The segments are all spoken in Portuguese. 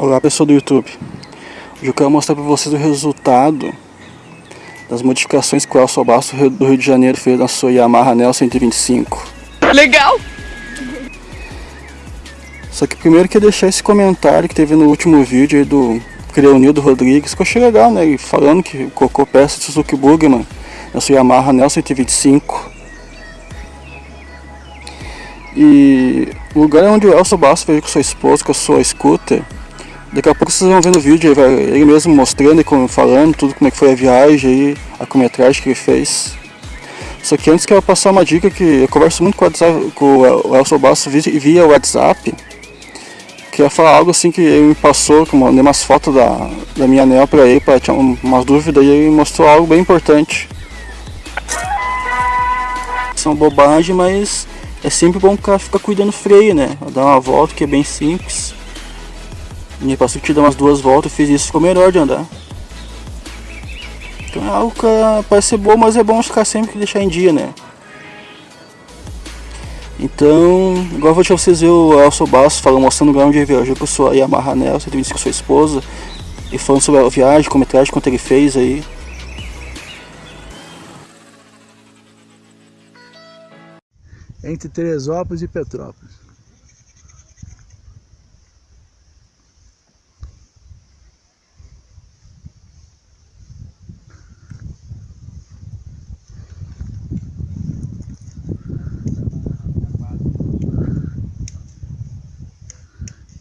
Olá pessoal do YouTube, hoje eu quero mostrar para vocês o resultado das modificações que o Elson Basso do Rio de Janeiro fez na sua Yamaha Nel 125 Legal! Só que primeiro eu queria deixar esse comentário que teve no último vídeo aí do Creonildo Rodrigues, que eu achei legal, né? Falando que colocou peça de Suzuki Bugman na sua Yamaha Nel 125 E o lugar onde o Elson Basso veio com sua esposa, com a sua scooter Daqui a pouco vocês vão ver no vídeo, ele mesmo mostrando e falando tudo como é que foi a viagem e a quilometragem que ele fez. Só que antes quero passar uma dica que eu converso muito com o, WhatsApp, com o Elson Basso via WhatsApp. Queria falar algo assim que ele me passou, que eu mandei umas fotos da, da minha anel para ele, para tirar umas dúvidas e ele mostrou algo bem importante. São bobagem, mas é sempre bom o cara ficar cuidando do freio, né? Dar uma volta que é bem simples. E passou que dar umas duas voltas e fiz isso, ficou melhor de andar. Então é algo que parece ser bom, mas é bom ficar sempre que deixar em dia, né? Então, agora vou deixar vocês ver o Elson Basso falando, mostrando o lugar onde ele viajou com sua Yamaha Nel, você com sua esposa, e falando sobre a viagem, com metragem, quanto ele fez aí. Entre Teresópolis e Petrópolis.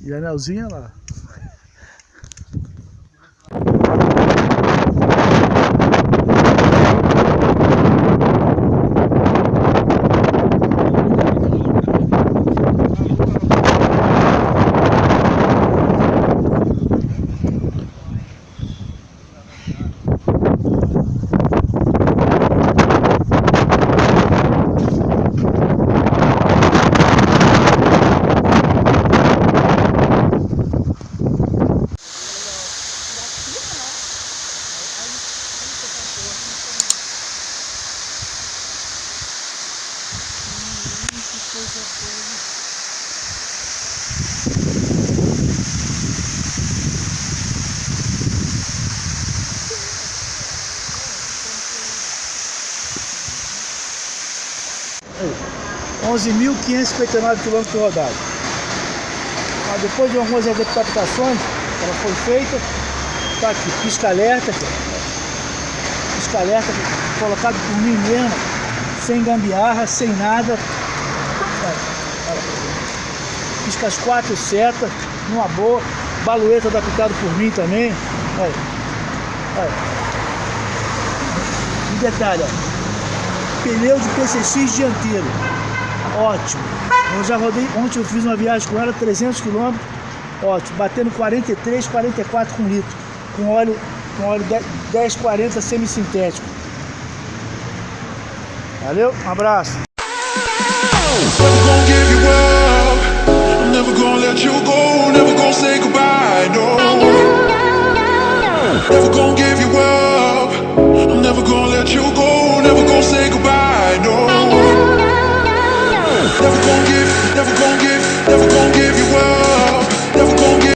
E a lá. Quinhentos e quilômetros rodados. Mas depois de algumas adaptações, ela foi feita, tá aqui, pisca alerta, pisca alerta colocado por mim mesmo, sem gambiarra, sem nada, pisca as quatro setas, numa boa, balueta adaptado por mim também. Olha. Olha. E detalhe, ó, pneu de PCX dianteiro, ótimo. Eu já rodei, ontem eu fiz uma viagem com ela, 300 km, ótimo, batendo 43, 44 com litro, com óleo, com óleo 1040 semissintético. Valeu, um abraço. Never gonna give you up. I'm never gonna let you go. Never gonna say goodbye. No. Never gonna give you up. I'm never gonna let you go. Never gonna say goodbye. No. Never gonna give. Never gonna give. Never gonna.